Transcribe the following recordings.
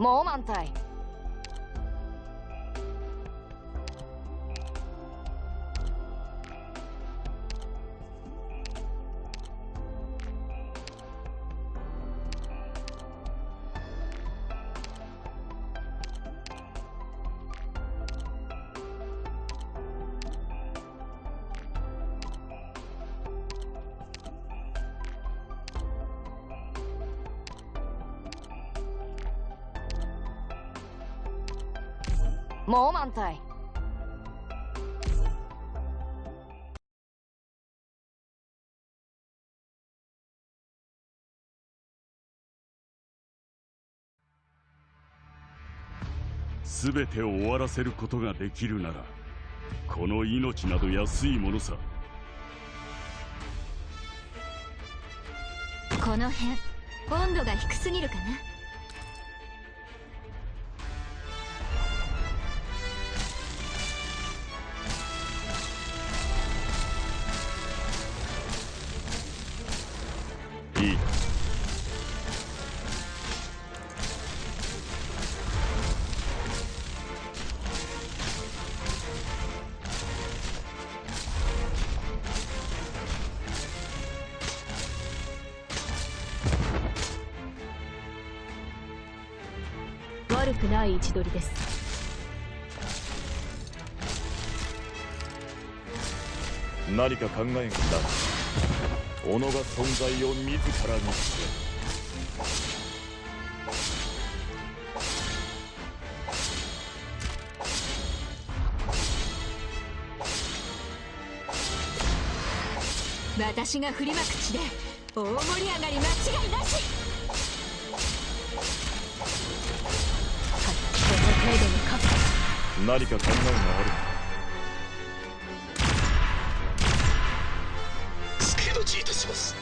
もう満体もう満体全てを終わらせることができるならこの命など安いものさ。この辺温度が低すぎるかな悪くない位置取りです。何か考えがな己が存在を自ら見つけ私が振りまく地で大盛り上がり間違いなし何か考えがある助立ちいたします。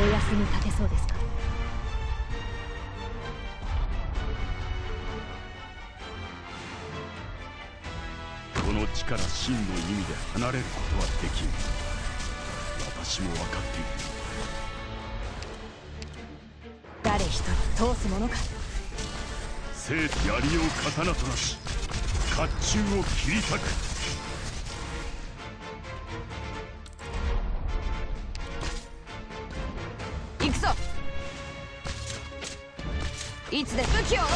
お休み立てそうですか？この地から真の意味で離れることはできん。私も分かっている。誰一人通すものか？生と槍を刀となし甲冑を切り裂く。行くぞ。いつで武器を下ろ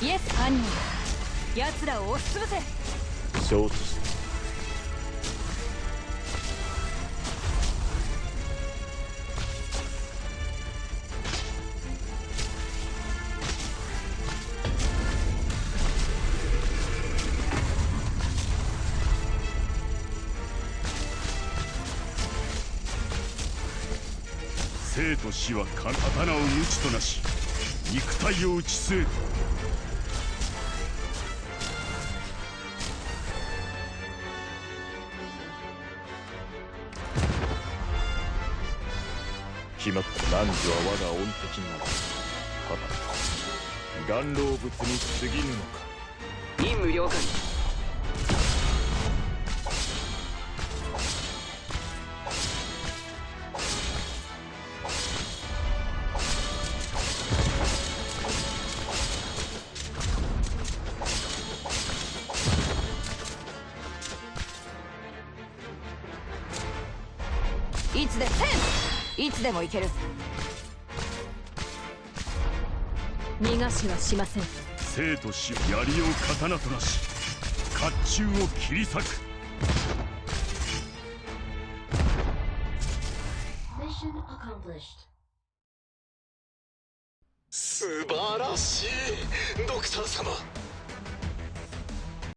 せイエス犯人奴らを押しつぶせ。承知し生と死は刀を無知となし肉体を打ち据える決まった男女は我が恩敵なりはた岩老物に過ぎぬのか。任務了解いつでいつでも行ける。逃がしはしません。生と死槍を刀となし甲冑を切り裂く.素晴らしいドクター様